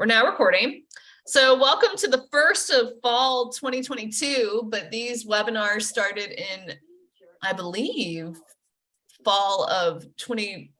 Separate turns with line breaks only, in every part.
We're now recording. So welcome to the first of fall 2022, but these webinars started in, I believe, fall of 20,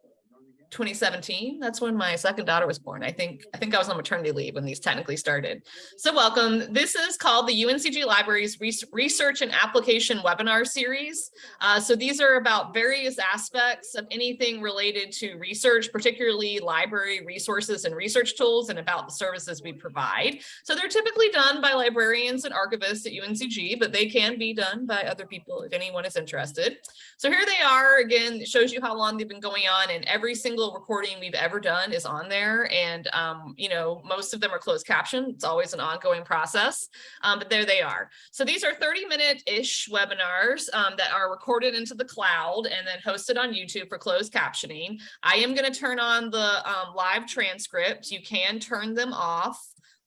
2017. That's when my second daughter was born. I think I think I was on maternity leave when these technically started. So welcome. This is called the UNCG Libraries Research and Application Webinar Series. Uh, so these are about various aspects of anything related to research, particularly library resources and research tools and about the services we provide. So they're typically done by librarians and archivists at UNCG, but they can be done by other people if anyone is interested. So here they are again, it shows you how long they've been going on and every single single recording we've ever done is on there. And, um, you know, most of them are closed caption. It's always an ongoing process, um, but there they are. So these are 30 minute ish webinars um, that are recorded into the cloud and then hosted on YouTube for closed captioning. I am going to turn on the um, live transcript. You can turn them off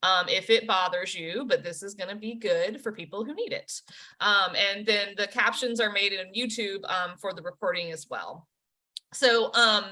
um, if it bothers you, but this is going to be good for people who need it. Um, and then the captions are made in YouTube um, for the recording as well. So um,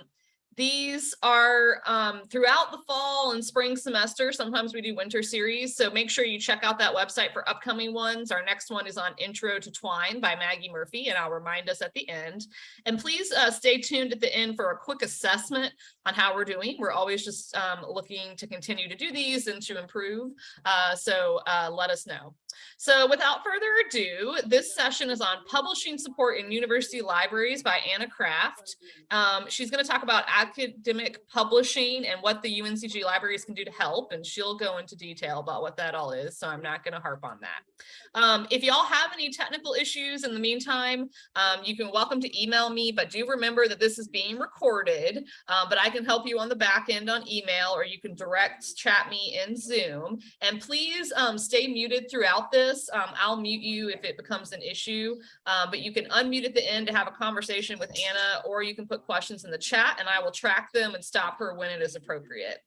these are um, throughout the fall and spring semester. Sometimes we do winter series. So make sure you check out that website for upcoming ones. Our next one is on Intro to Twine by Maggie Murphy, and I'll remind us at the end. And please uh, stay tuned at the end for a quick assessment on how we're doing. We're always just um, looking to continue to do these and to improve. Uh, so uh, let us know. So without further ado, this session is on publishing support in university libraries by Anna Craft. Um, she's going to talk about academic publishing and what the UNCG libraries can do to help, and she'll go into detail about what that all is, so I'm not going to harp on that. Um, if y'all have any technical issues in the meantime, um, you can welcome to email me, but do remember that this is being recorded, uh, but I can help you on the back end on email, or you can direct chat me in Zoom. And please um, stay muted throughout this. Um, I'll mute you if it becomes an issue, um, but you can unmute at the end to have a conversation with Anna, or you can put questions in the chat and I will track them and stop her when it is appropriate.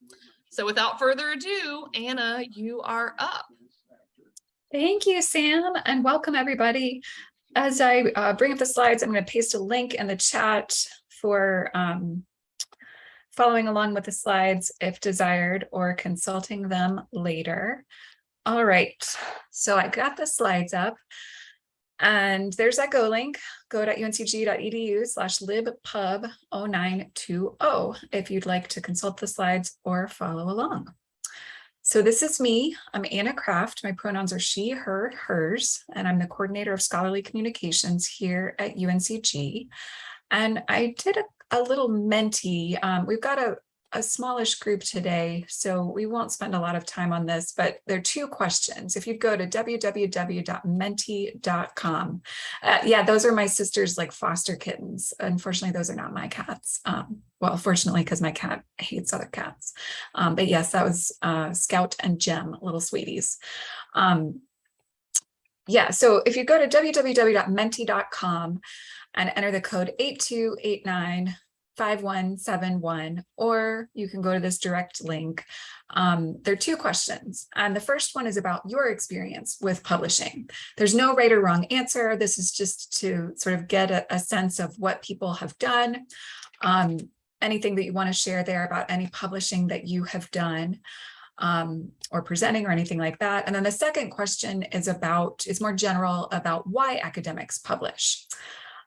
So without further ado, Anna, you are up.
Thank you, Sam, and welcome everybody. As I uh, bring up the slides, I'm going to paste a link in the chat for um, following along with the slides if desired or consulting them later. All right, so I got the slides up and there's that go link, go.uncg.edu slash libpub0920 if you'd like to consult the slides or follow along. So this is me. I'm Anna Craft. My pronouns are she, her, hers, and I'm the coordinator of scholarly communications here at UNCG. And I did a, a little Menti. Um, we've got a, a smallish group today, so we won't spend a lot of time on this, but there are two questions. If you go to www.menti.com, uh, yeah, those are my sister's like foster kittens. Unfortunately, those are not my cats. Um, well, fortunately, because my cat hates other cats. Um, but yes, that was uh, Scout and Gem, little sweeties. Um, yeah, so if you go to www.menti.com and enter the code 8289 5171, or you can go to this direct link. Um, there are two questions. And the first one is about your experience with publishing. There's no right or wrong answer. This is just to sort of get a, a sense of what people have done. Um, anything that you want to share there about any publishing that you have done um, or presenting or anything like that. And then the second question is about, is more general about why academics publish.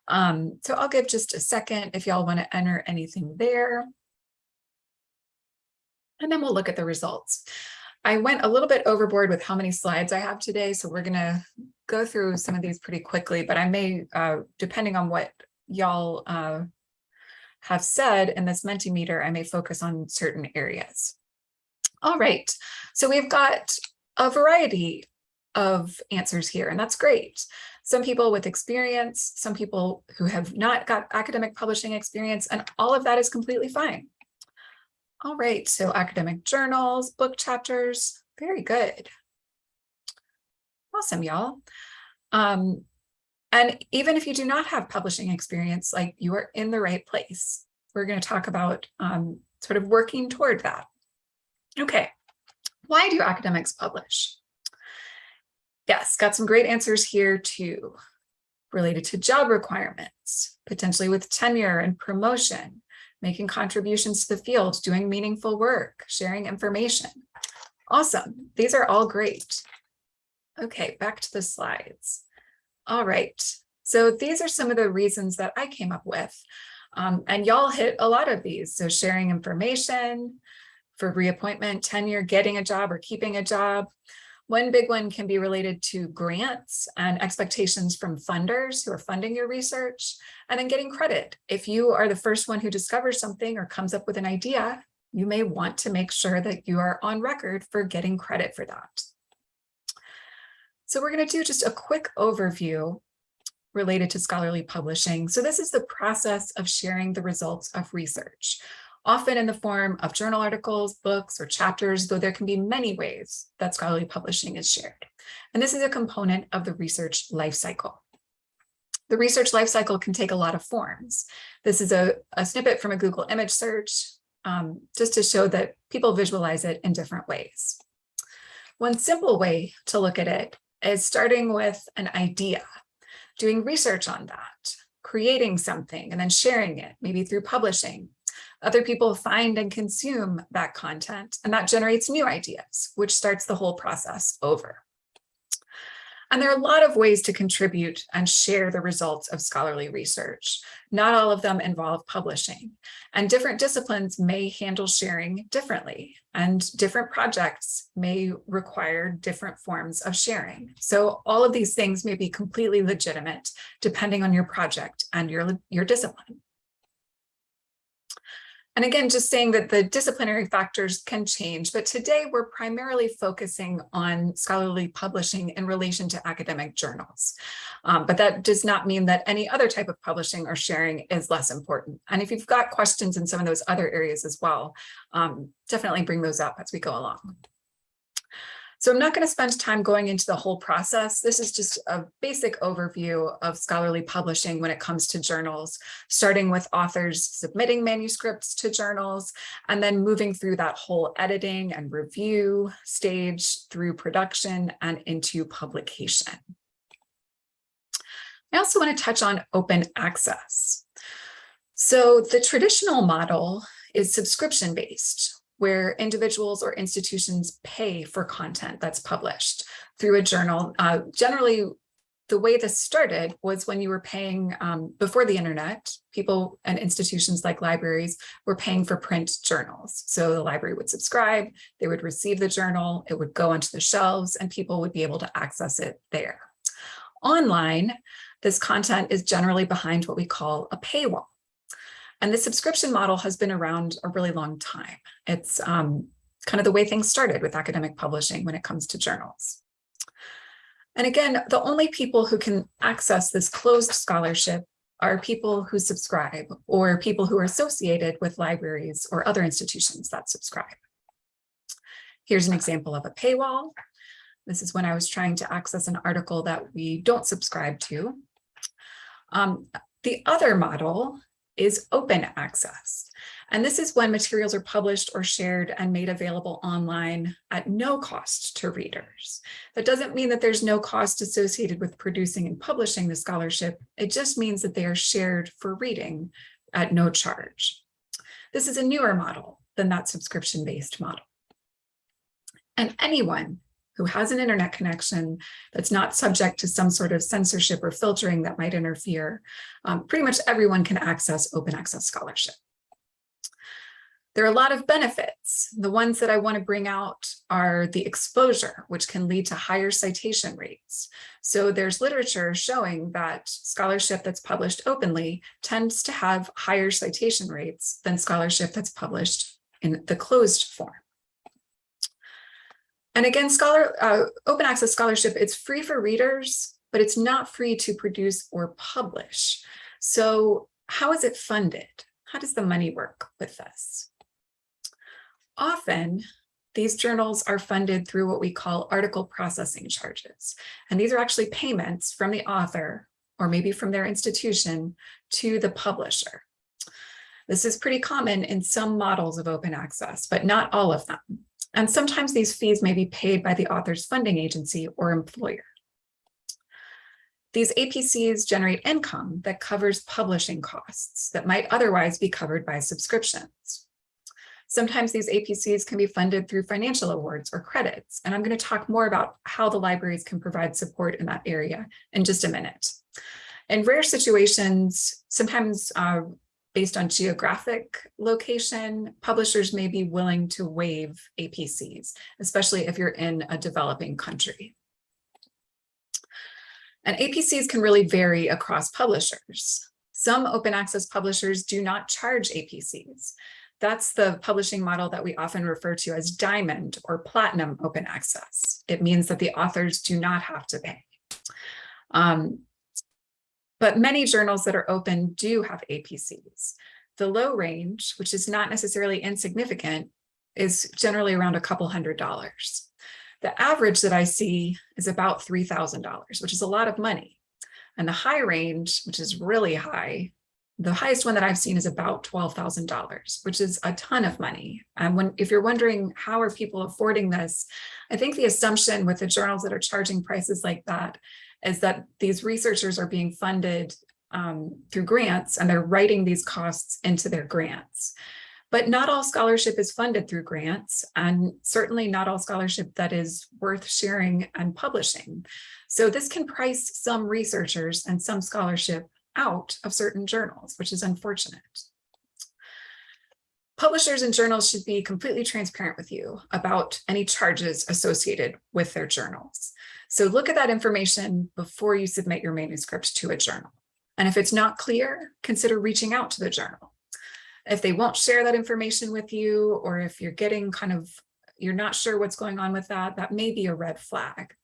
Um, so I'll give just a second if y'all want to enter anything there. And then we'll look at the results. I went a little bit overboard with how many slides I have today, so we're going to go through some of these pretty quickly, but I may, uh, depending on what y'all uh, have said in this Mentimeter, I may focus on certain areas. All right, so we've got a variety of answers here, and that's great some people with experience, some people who have not got academic publishing experience, and all of that is completely fine. All right, so academic journals, book chapters, very good. Awesome, y'all. Um, and even if you do not have publishing experience, like you are in the right place. We're going to talk about um, sort of working toward that. Okay, why do academics publish? Yes, got some great answers here too, related to job requirements, potentially with tenure and promotion, making contributions to the field, doing meaningful work, sharing information. Awesome. These are all great. Okay, back to the slides. All right. So these are some of the reasons that I came up with. Um, and y'all hit a lot of these. So sharing information for reappointment, tenure, getting a job or keeping a job. One big one can be related to grants and expectations from funders who are funding your research, and then getting credit. If you are the first one who discovers something or comes up with an idea, you may want to make sure that you are on record for getting credit for that. So we're going to do just a quick overview related to scholarly publishing. So this is the process of sharing the results of research, often in the form of journal articles, books, or chapters, though there can be many ways that scholarly publishing is shared. And this is a component of the research lifecycle. The research lifecycle can take a lot of forms. This is a, a snippet from a Google image search, um, just to show that people visualize it in different ways. One simple way to look at it is starting with an idea, doing research on that, creating something and then sharing it, maybe through publishing. Other people find and consume that content and that generates new ideas, which starts the whole process over. And there are a lot of ways to contribute and share the results of scholarly research. Not all of them involve publishing and different disciplines may handle sharing differently and different projects may require different forms of sharing. So all of these things may be completely legitimate depending on your project and your, your discipline. And again, just saying that the disciplinary factors can change, but today we're primarily focusing on scholarly publishing in relation to academic journals. Um, but that does not mean that any other type of publishing or sharing is less important. And if you've got questions in some of those other areas as well, um, definitely bring those up as we go along. So I'm not going to spend time going into the whole process. This is just a basic overview of scholarly publishing when it comes to journals, starting with authors submitting manuscripts to journals, and then moving through that whole editing and review stage through production and into publication. I also want to touch on open access. So the traditional model is subscription based, where individuals or institutions pay for content that's published through a journal. Uh, generally, the way this started was when you were paying um, before the internet, people and institutions like libraries were paying for print journals. So the library would subscribe, they would receive the journal, it would go onto the shelves and people would be able to access it there. Online, this content is generally behind what we call a paywall. And the subscription model has been around a really long time. It's um, kind of the way things started with academic publishing when it comes to journals. And again, the only people who can access this closed scholarship are people who subscribe or people who are associated with libraries or other institutions that subscribe. Here's an example of a paywall. This is when I was trying to access an article that we don't subscribe to. Um, the other model is open access. And this is when materials are published or shared and made available online at no cost to readers. That doesn't mean that there's no cost associated with producing and publishing the scholarship. It just means that they are shared for reading at no charge. This is a newer model than that subscription-based model. And anyone who has an internet connection that's not subject to some sort of censorship or filtering that might interfere, um, pretty much everyone can access open access scholarship. There are a lot of benefits. The ones that I want to bring out are the exposure, which can lead to higher citation rates. So there's literature showing that scholarship that's published openly tends to have higher citation rates than scholarship that's published in the closed form. And again, scholar uh, open access scholarship, it's free for readers, but it's not free to produce or publish. So how is it funded? How does the money work with this? Often, these journals are funded through what we call article processing charges. And these are actually payments from the author or maybe from their institution to the publisher. This is pretty common in some models of open access, but not all of them. And sometimes these fees may be paid by the author's funding agency or employer. These APCs generate income that covers publishing costs that might otherwise be covered by subscriptions. Sometimes these APCs can be funded through financial awards or credits, and I'm going to talk more about how the libraries can provide support in that area in just a minute. In rare situations, sometimes uh, based on geographic location, publishers may be willing to waive APCs, especially if you're in a developing country. And APCs can really vary across publishers. Some open access publishers do not charge APCs. That's the publishing model that we often refer to as diamond or platinum open access. It means that the authors do not have to pay. Um, but many journals that are open do have APCs. The low range, which is not necessarily insignificant, is generally around a couple hundred dollars. The average that I see is about $3,000, which is a lot of money. And the high range, which is really high, the highest one that I've seen is about $12,000, which is a ton of money. And when if you're wondering how are people affording this, I think the assumption with the journals that are charging prices like that is that these researchers are being funded um, through grants and they're writing these costs into their grants. But not all scholarship is funded through grants and certainly not all scholarship that is worth sharing and publishing. So this can price some researchers and some scholarship out of certain journals, which is unfortunate. Publishers and journals should be completely transparent with you about any charges associated with their journals. So look at that information before you submit your manuscript to a journal. And if it's not clear, consider reaching out to the journal. If they won't share that information with you, or if you're getting kind of, you're not sure what's going on with that, that may be a red flag.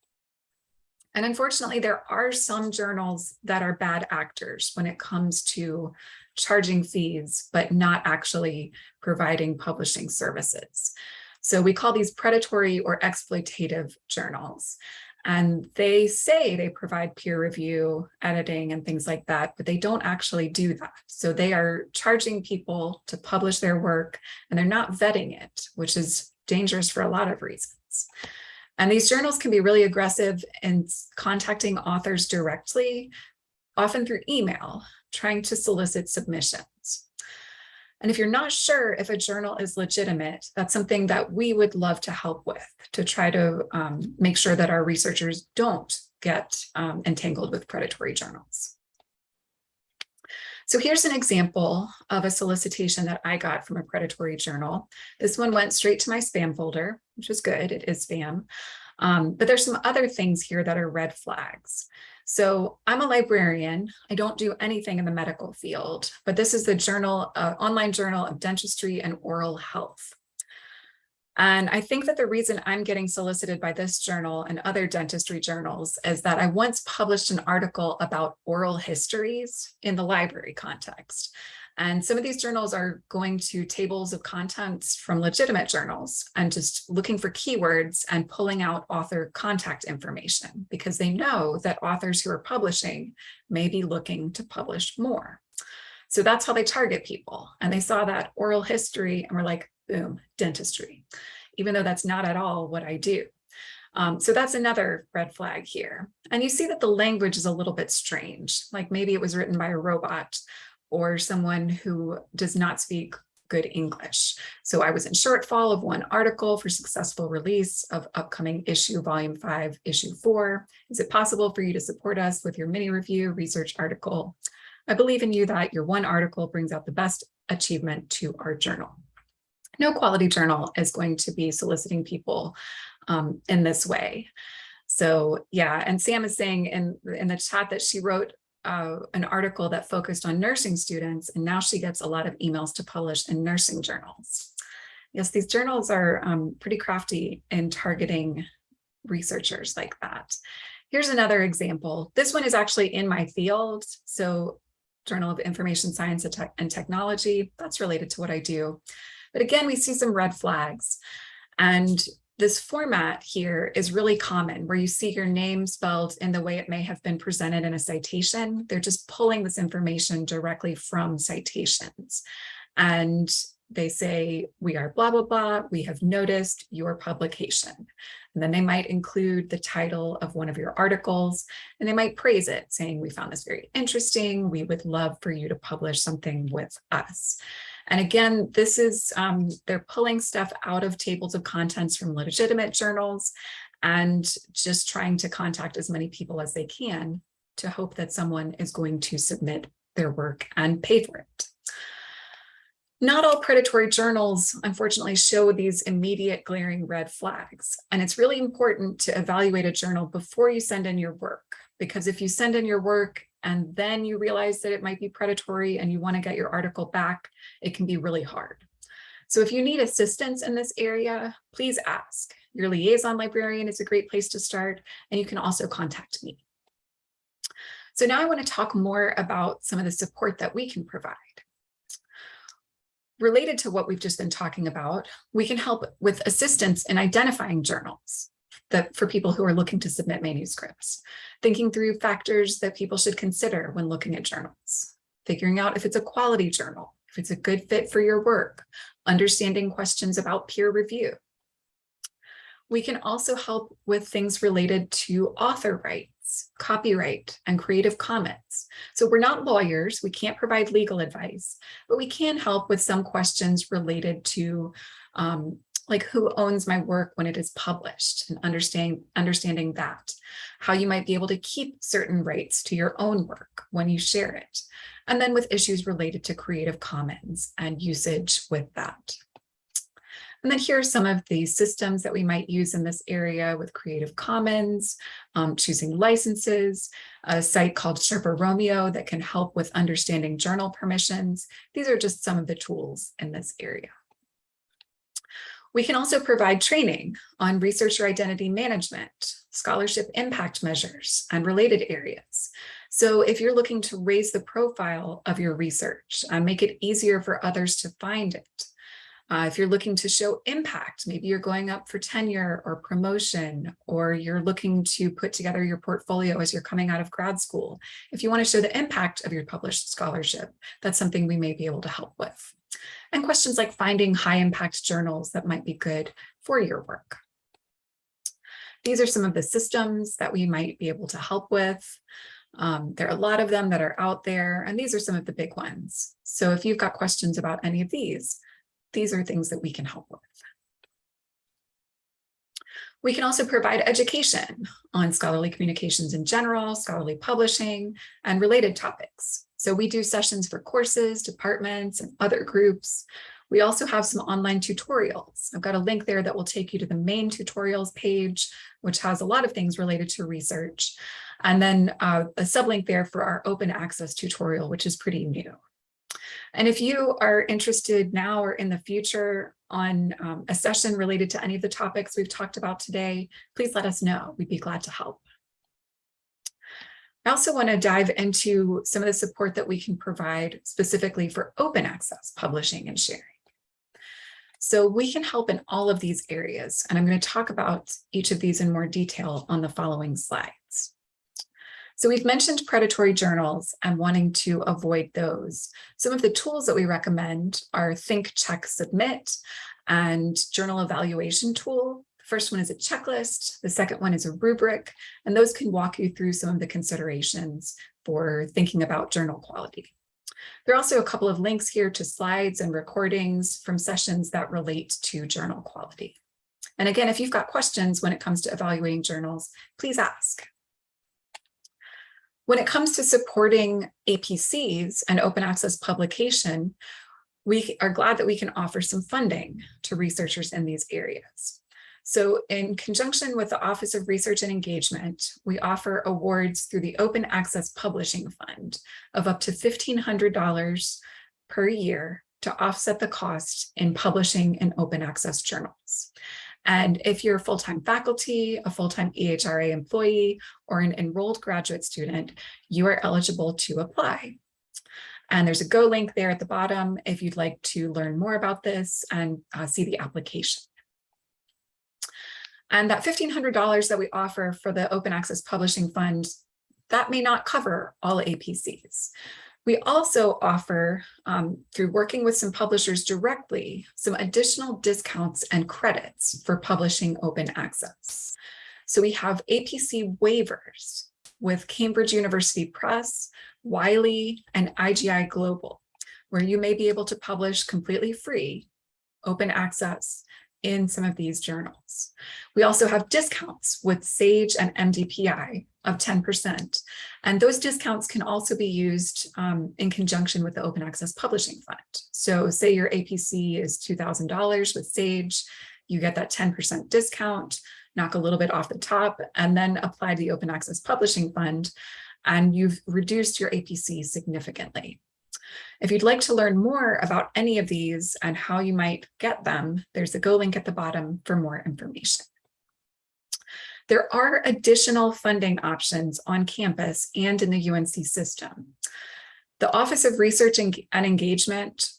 And unfortunately, there are some journals that are bad actors when it comes to charging fees, but not actually providing publishing services. So we call these predatory or exploitative journals. And they say they provide peer review, editing, and things like that, but they don't actually do that. So they are charging people to publish their work and they're not vetting it, which is dangerous for a lot of reasons. And these journals can be really aggressive in contacting authors directly, often through email, trying to solicit submissions. And if you're not sure if a journal is legitimate, that's something that we would love to help with to try to um, make sure that our researchers don't get um, entangled with predatory journals. So here's an example of a solicitation that I got from a predatory journal. This one went straight to my spam folder, which is good, it is spam. Um, but there's some other things here that are red flags. So I'm a librarian. I don't do anything in the medical field, but this is the journal, uh, online journal of dentistry and oral health. And I think that the reason I'm getting solicited by this journal and other dentistry journals is that I once published an article about oral histories in the library context. And some of these journals are going to tables of contents from legitimate journals and just looking for keywords and pulling out author contact information because they know that authors who are publishing may be looking to publish more. So that's how they target people. And they saw that oral history and were like, boom, dentistry, even though that's not at all what I do. Um, so that's another red flag here. And you see that the language is a little bit strange, like maybe it was written by a robot or someone who does not speak good English. So I was in shortfall of one article for successful release of upcoming issue volume five, issue four. Is it possible for you to support us with your mini review research article? I believe in you that your one article brings out the best achievement to our journal no quality journal is going to be soliciting people um, in this way. So yeah, and Sam is saying in, in the chat that she wrote uh, an article that focused on nursing students, and now she gets a lot of emails to publish in nursing journals. Yes, these journals are um, pretty crafty in targeting researchers like that. Here's another example. This one is actually in my field. So Journal of Information Science and, Technology, that's related to what I do. But again, we see some red flags. And this format here is really common where you see your name spelled in the way it may have been presented in a citation. They're just pulling this information directly from citations. And they say, we are blah, blah, blah, we have noticed your publication. And then they might include the title of one of your articles, and they might praise it, saying, we found this very interesting. We would love for you to publish something with us. And again, this is, um, they're pulling stuff out of tables of contents from legitimate journals and just trying to contact as many people as they can to hope that someone is going to submit their work and pay for it. Not all predatory journals, unfortunately, show these immediate glaring red flags. And it's really important to evaluate a journal before you send in your work, because if you send in your work and then you realize that it might be predatory and you want to get your article back, it can be really hard. So if you need assistance in this area, please ask. Your liaison librarian is a great place to start, and you can also contact me. So now I want to talk more about some of the support that we can provide. Related to what we've just been talking about, we can help with assistance in identifying journals that for people who are looking to submit manuscripts, thinking through factors that people should consider when looking at journals, figuring out if it's a quality journal, if it's a good fit for your work, understanding questions about peer review. We can also help with things related to author rights copyright, and Creative Commons. So we're not lawyers, we can't provide legal advice, but we can help with some questions related to um, like who owns my work when it is published and understanding, understanding that, how you might be able to keep certain rights to your own work when you share it, and then with issues related to Creative Commons and usage with that. And then here are some of the systems that we might use in this area with Creative Commons, um, choosing licenses, a site called Sherpa Romeo that can help with understanding journal permissions. These are just some of the tools in this area. We can also provide training on researcher identity management, scholarship impact measures, and related areas. So if you're looking to raise the profile of your research and make it easier for others to find it, uh, if you're looking to show impact, maybe you're going up for tenure or promotion, or you're looking to put together your portfolio as you're coming out of grad school. If you want to show the impact of your published scholarship, that's something we may be able to help with. And questions like finding high impact journals that might be good for your work. These are some of the systems that we might be able to help with. Um, there are a lot of them that are out there, and these are some of the big ones. So if you've got questions about any of these, these are things that we can help with. We can also provide education on scholarly communications in general, scholarly publishing, and related topics. So we do sessions for courses, departments, and other groups. We also have some online tutorials. I've got a link there that will take you to the main tutorials page, which has a lot of things related to research. And then uh, a sublink there for our open access tutorial, which is pretty new. And if you are interested now or in the future on um, a session related to any of the topics we've talked about today, please let us know. We'd be glad to help. I also want to dive into some of the support that we can provide specifically for open access publishing and sharing. So we can help in all of these areas, and I'm going to talk about each of these in more detail on the following slides. So we've mentioned predatory journals and wanting to avoid those. Some of the tools that we recommend are Think, Check, Submit and Journal Evaluation Tool. The first one is a checklist. The second one is a rubric, and those can walk you through some of the considerations for thinking about journal quality. There are also a couple of links here to slides and recordings from sessions that relate to journal quality. And again, if you've got questions when it comes to evaluating journals, please ask. When it comes to supporting APCs and open access publication, we are glad that we can offer some funding to researchers in these areas. So in conjunction with the Office of Research and Engagement, we offer awards through the Open Access Publishing Fund of up to $1,500 per year to offset the cost in publishing in open access journals. And if you're a full-time faculty, a full-time EHRA employee, or an enrolled graduate student, you are eligible to apply. And there's a Go link there at the bottom if you'd like to learn more about this and uh, see the application. And that $1,500 that we offer for the Open Access Publishing Fund, that may not cover all APCs. We also offer, um, through working with some publishers directly, some additional discounts and credits for publishing open access. So we have APC waivers with Cambridge University Press, Wiley, and IGI Global, where you may be able to publish completely free, open access in some of these journals. We also have discounts with SAGE and MDPI of 10%. And those discounts can also be used um, in conjunction with the Open Access Publishing Fund. So say your APC is $2,000 with SAGE, you get that 10% discount, knock a little bit off the top, and then apply the Open Access Publishing Fund, and you've reduced your APC significantly. If you'd like to learn more about any of these and how you might get them, there's a go link at the bottom for more information. There are additional funding options on campus and in the UNC system. The Office of Research and Engagement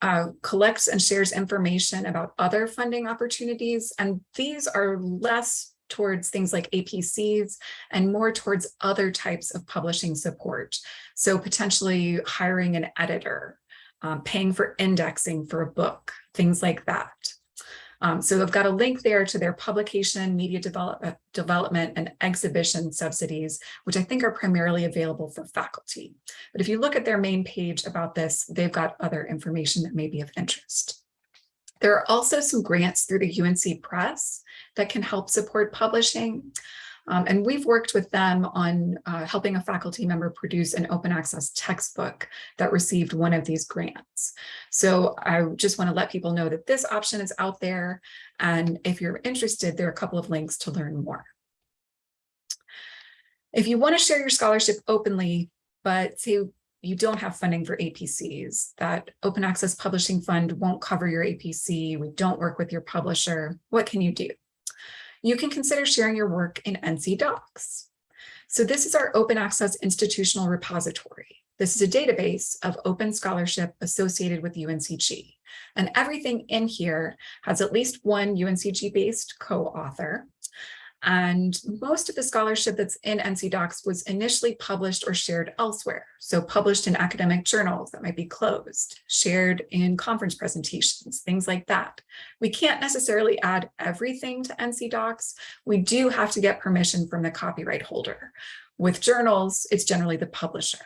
uh, collects and shares information about other funding opportunities, and these are less towards things like APCs and more towards other types of publishing support. So potentially hiring an editor, um, paying for indexing for a book, things like that. Um, so I've got a link there to their publication, media develop uh, development, and exhibition subsidies, which I think are primarily available for faculty. But if you look at their main page about this, they've got other information that may be of interest. There are also some grants through the UNC Press that can help support publishing. Um, and we've worked with them on uh, helping a faculty member produce an open access textbook that received one of these grants. So I just want to let people know that this option is out there. And if you're interested, there are a couple of links to learn more. If you want to share your scholarship openly, but say you don't have funding for APCs, that Open Access Publishing Fund won't cover your APC, we don't work with your publisher, what can you do? you can consider sharing your work in NC DOCKS. So this is our open access institutional repository. This is a database of open scholarship associated with UNCG. And everything in here has at least one UNCG-based co-author. And most of the scholarship that's in NC DOCKS was initially published or shared elsewhere. So published in academic journals that might be closed, shared in conference presentations, things like that. We can't necessarily add everything to NC DOCKS. We do have to get permission from the copyright holder. With journals, it's generally the publisher.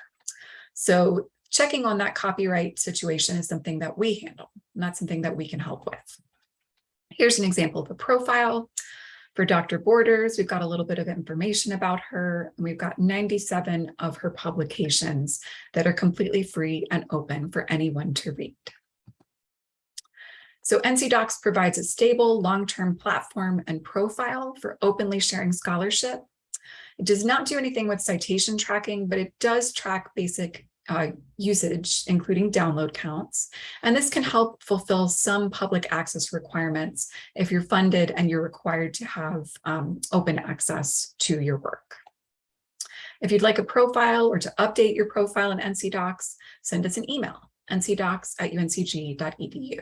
So checking on that copyright situation is something that we handle, not something that we can help with. Here's an example of a profile. For Dr. Borders, we've got a little bit of information about her, and we've got 97 of her publications that are completely free and open for anyone to read. So NC DOCKS provides a stable long-term platform and profile for openly sharing scholarship. It does not do anything with citation tracking, but it does track basic uh, usage, including download counts. And this can help fulfill some public access requirements if you're funded and you're required to have um, open access to your work. If you'd like a profile or to update your profile in NCDOCKS, send us an email, ncdocks at uncg.edu.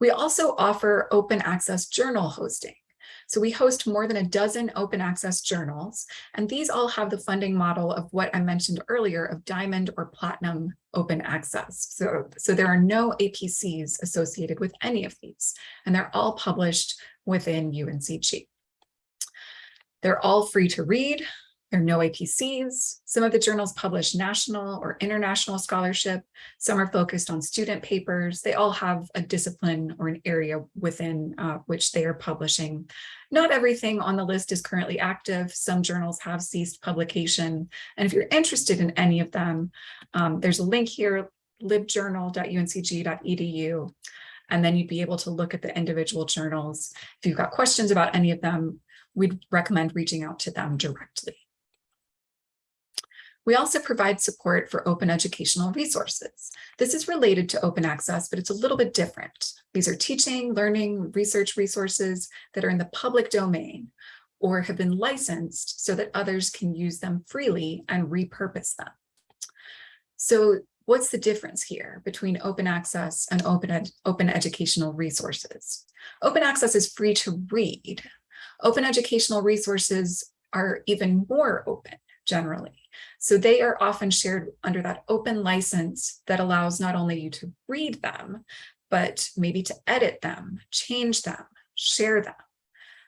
We also offer open access journal hosting. So we host more than a dozen open access journals, and these all have the funding model of what I mentioned earlier of diamond or platinum open access. So, so there are no APCs associated with any of these, and they're all published within UNCG. They're all free to read. There are no APCs. Some of the journals publish national or international scholarship. Some are focused on student papers. They all have a discipline or an area within uh, which they are publishing. Not everything on the list is currently active. Some journals have ceased publication. And if you're interested in any of them, um, there's a link here, libjournal.uncg.edu. And then you'd be able to look at the individual journals. If you've got questions about any of them, we'd recommend reaching out to them directly. We also provide support for open educational resources. This is related to open access, but it's a little bit different. These are teaching, learning, research resources that are in the public domain or have been licensed so that others can use them freely and repurpose them. So what's the difference here between open access and open, ed open educational resources? Open access is free to read. Open educational resources are even more open generally. So they are often shared under that open license that allows not only you to read them, but maybe to edit them, change them, share them.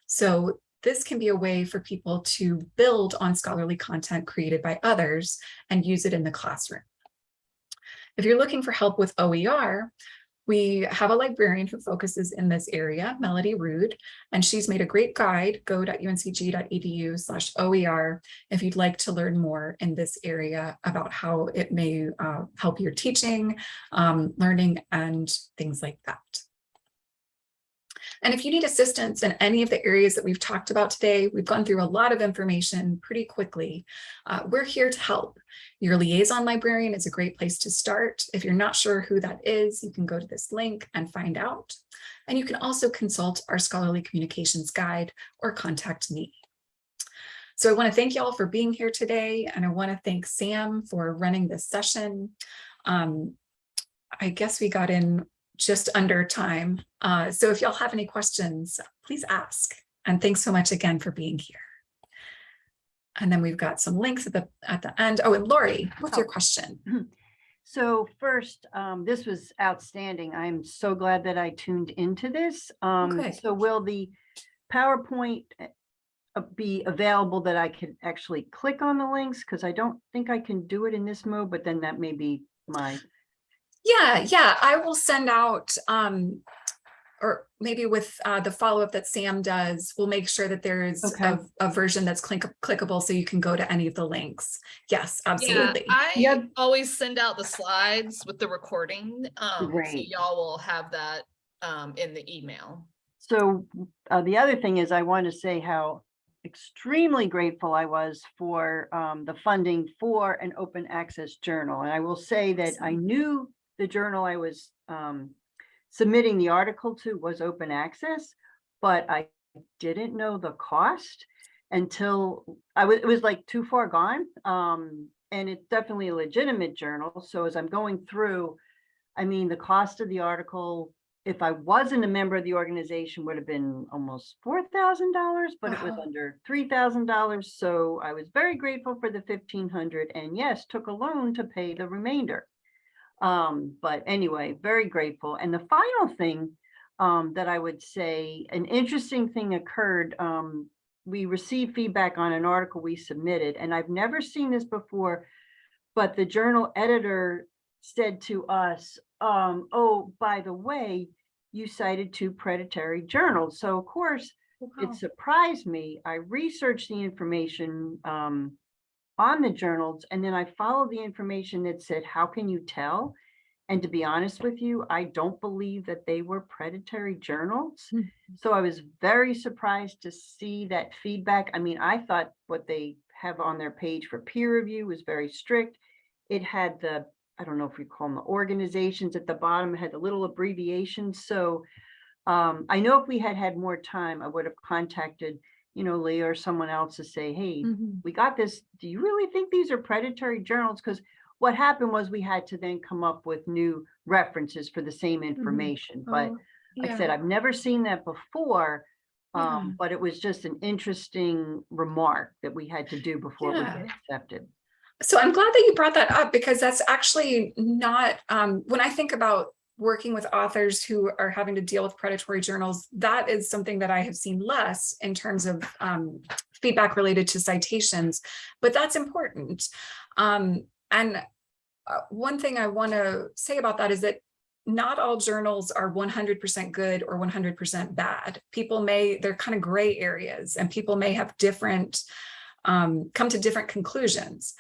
So this can be a way for people to build on scholarly content created by others and use it in the classroom. If you're looking for help with OER, we have a librarian who focuses in this area, Melody Rude, and she's made a great guide, go.uncg.edu slash OER, if you'd like to learn more in this area about how it may uh, help your teaching, um, learning, and things like that. And if you need assistance in any of the areas that we've talked about today, we've gone through a lot of information pretty quickly. Uh, we're here to help. Your liaison librarian is a great place to start. If you're not sure who that is, you can go to this link and find out. And you can also consult our scholarly communications guide or contact me. So I want to thank you all for being here today. And I want to thank Sam for running this session. Um, I guess we got in just under time. Uh, so if y'all have any questions, please ask. And thanks so much again for being here. And then we've got some links at the at the end. Oh, and Lori, what's your
Oh.
question?
So first, um, this was outstanding. I'm so glad that I tuned into this. Um,
Good.
so will the PowerPoint uh, uh, be available that I can actually click on the links? Because I don't think I can do it in this mode, but then that may be my,
Yeah, yeah, I will send out, um, or maybe with uh, the follow-up that Sam does, we'll make sure that there is
Okay.
a, a version that's click clickable so you can go to any of the links. Yes, absolutely. Yeah.
I
Yep.
always send out the slides with the recording. Um, so y'all will have that um in the email.
so uh, the other thing is I want to say how extremely grateful I was for um, the funding for an open access journal. And I will say that I knew the journal I was um, submitting the article to was open access, but I didn't know the cost until I was, it was like too far gone. Um, and it's definitely a legitimate journal. So as I'm going through, I mean, the cost of the article, if I wasn't a member of the organization, would have been almost four thousand dollars, but it was under three thousand dollars. So I was very grateful for the fifteen hundred and yes, took a loan to pay the remainder. Um, but anyway, very grateful. And the final thing um, that I would say, an interesting thing occurred. Um, we received feedback on an article we submitted, and I've never seen this before. But the journal editor said to us, um, oh, by the way, you cited two predatory journals. So of course,
Wow.
it surprised me. I researched the information um, on the journals and then I followed the information that said, how can you tell? And to be honest with you, I don't believe that they were predatory journals.
Hmm.
So I was very surprised to see that feedback. I mean, I thought what they have on their page for peer review was very strict. It had the, I don't know if we call them the organizations at the bottom, had the little abbreviations. So um, I know if we had had more time, I would have contacted, you know, Leah or someone else to say, hey,
Mhm.
we got this. Do you really think these are predatory journals? Because what happened was we had to then come up with new references for the same information. But
Oh,
like I said, I've never seen that before.
Yeah.
Um, but it was just an interesting remark that we had to do before we
Yeah.
get accepted.
So I'm glad that you brought that up because that's actually not, um, when I think about working with authors who are having to deal with predatory journals, that is something that I have seen less in terms of um, feedback related to citations, but that's important. Um, and uh, one thing I want to say about that is that not all journals are 100% good or 100% bad. People may, they're kind of gray areas and people may have different, um, come to different conclusions.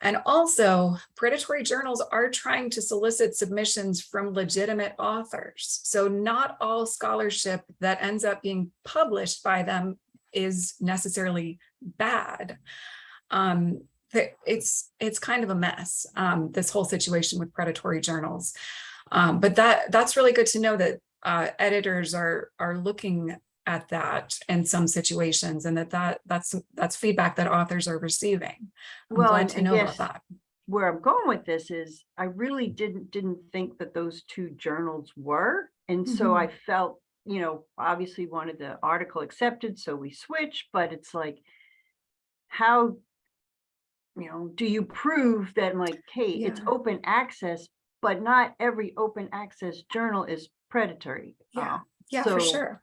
And also predatory journals are trying to solicit submissions from legitimate authors. So not all scholarship that ends up being published by them is necessarily bad. Um, it's it's kind of a mess, um, this whole situation with predatory journals. Um, but that that's really good to know that uh, editors are are looking at that in some situations and that that that's that's feedback that authors are receiving. I'm
Well,
glad
and-
to know about that.
Where I'm going with this is I really didn't, didn't think that those two journals were. And so I felt, you know, obviously wanted the article accepted, so we switched, but it's like, how, you know, do you prove that like, hey, it's open access, but not every open access journal is predatory.
Yeah.
Uh,
Yeah, for sure.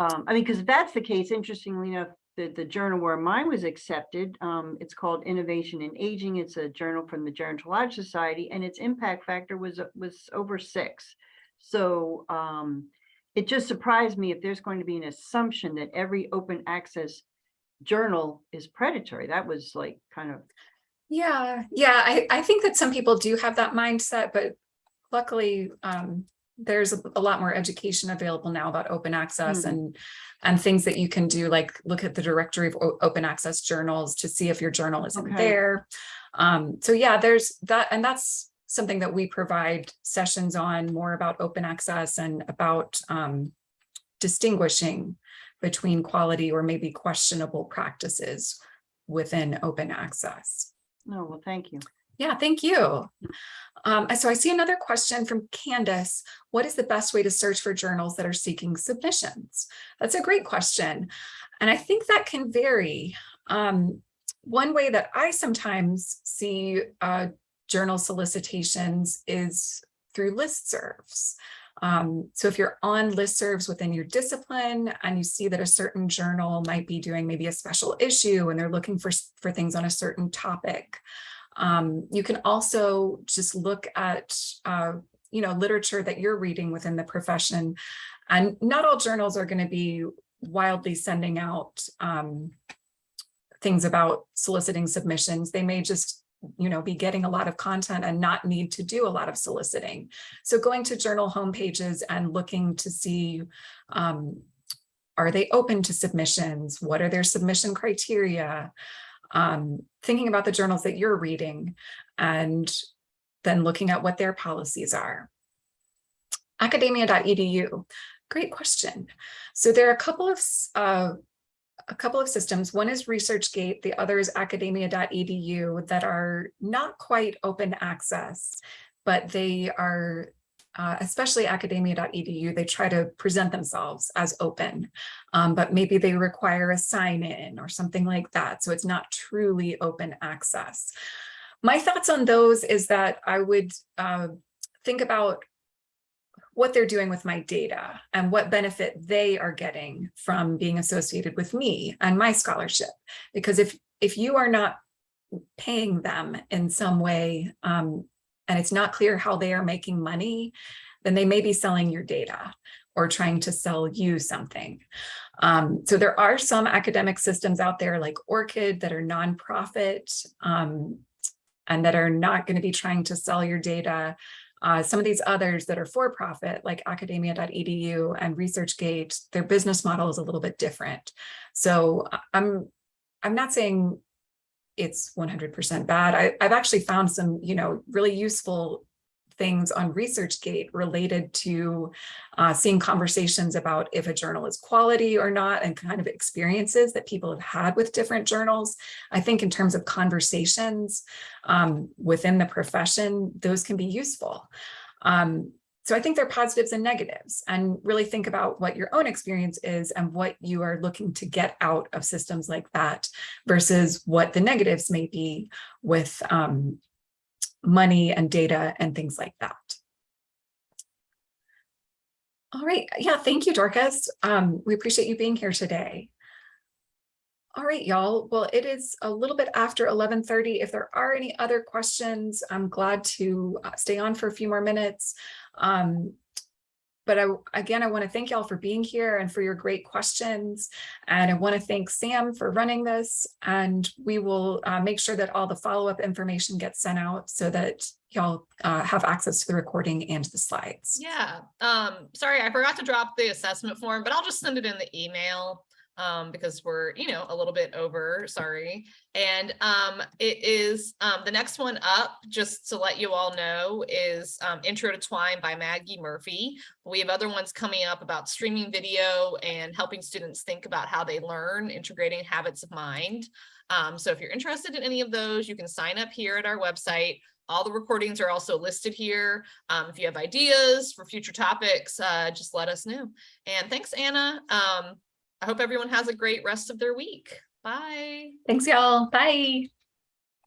Um, I mean, because if that's the case, interestingly enough, the, the journal where mine was accepted, um, it's called Innovation in Aging. It's a journal from the Gerontological Society and its impact factor was, was over six. So, um, it just surprised me if there's going to be an assumption that every open access journal is predatory. That was like kind of,
Yeah, yeah, I, I think that some people do have that mindset, but luckily, um, there's a a lot more education available now about open access
Hmm.
and, and things that you can do, like look at the directory of open access journals to see if your journal isn't
Okay.
there. Um, so yeah, there's that, and that's something that we provide sessions on more about open access and about, um, distinguishing between quality or maybe questionable practices within open access.
no, well, thank you.
Yeah, thank you. Um, so I see another question from Candace. What is the best way to search for journals that are seeking submissions? That's a great question. And I think that can vary. Um, one way that I sometimes see uh, journal solicitations is through listservs. Um, so if you're on listservs within your discipline and you see that a certain journal might be doing maybe a special issue and they're looking for, for things on a certain topic, um, you can also just look at, uh, you know, literature that you're reading within the profession. And not all journals are going to be wildly sending out um, things about soliciting submissions. They may just, you know, be getting a lot of content and not need to do a lot of soliciting. So going to journal homepages and looking to see, um, are they open to submissions? What are their submission criteria? Um, thinking about the journals that you're reading and then looking at what their policies are. Academia.edu, great question. So there are a couple of uh, a couple of systems. One is ResearchGate, the other is academia.edu that are not quite open access, but they are uh, especially academia.edu, they try to present themselves as open, um, but maybe they require a sign in or something like that. So it's not truly open access. My thoughts on those is that I would uh, think about what they're doing with my data and what benefit they are getting from being associated with me and my scholarship. Because if, if you are not paying them in some way, um, and it's not clear how they are making money, then they may be selling your data or trying to sell you something. Um, so there are some academic systems out there like ORCID that are nonprofit um, and that are not going to be trying to sell your data. Uh, some of these others that are for profit like academia.edu and ResearchGate, their business model is a little bit different. So I- I'm, I'm not saying it's 100% bad. I, I've actually found some, you know, really useful things on ResearchGate related to uh, seeing conversations about if a journal is quality or not and kind of experiences that people have had with different journals. I think in terms of conversations um, within the profession, those can be useful. Um, so I think there are positives and negatives and really think about what your own experience is and what you are looking to get out of systems like that versus what the negatives may be with um, money and data and things like that. All right. Yeah, thank you, Dorcas. Um, we appreciate you being here today. All right, y'all. Well, it is a little bit after 1130. If there are any other questions, I'm glad to uh, stay on for a few more minutes. Um, but I, again, I want to thank y'all for being here and for your great questions. And I want to thank Sam for running this. And we will uh, make sure that all the follow-up information gets sent out so that y'all uh, have access to the recording and the slides.
Yeah, um, sorry, I forgot to drop the assessment form, but I'll just send it in the email. Um, because we're, you know, a little bit over, sorry. And, um, it is, um, the next one up, just to let you all know, is, um, Intro to Twine by Maggie Murphy. We have other ones coming up about streaming video and helping students think about how they learn, integrating habits of mind. Um, so if you're interested in any of those, you can sign up here at our website. All the recordings are also listed here. Um, if you have ideas for future topics, uh, just let us know. And thanks, Anna. Um, I hope everyone has a great rest of their week. Bye.
Thanks, y'all. Bye.